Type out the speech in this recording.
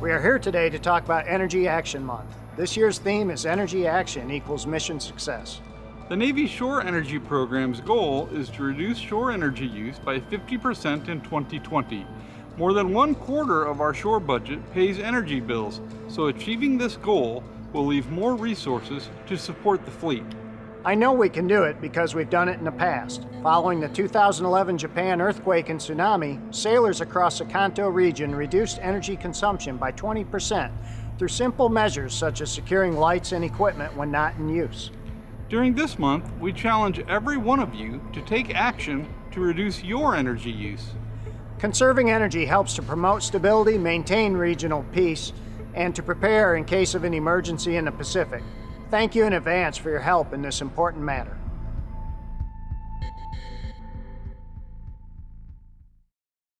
We are here today to talk about Energy Action Month. This year's theme is Energy Action equals Mission Success. The Navy Shore Energy Program's goal is to reduce shore energy use by 50% in 2020. More than one quarter of our shore budget pays energy bills, so achieving this goal will leave more resources to support the fleet. I know we can do it because we've done it in the past. Following the 2011 Japan earthquake and tsunami, sailors across the Kanto region reduced energy consumption by 20% through simple measures such as securing lights and equipment when not in use. During this month, we challenge every one of you to take action to reduce your energy use. Conserving energy helps to promote stability, maintain regional peace, and to prepare in case of an emergency in the Pacific. Thank you in advance for your help in this important matter.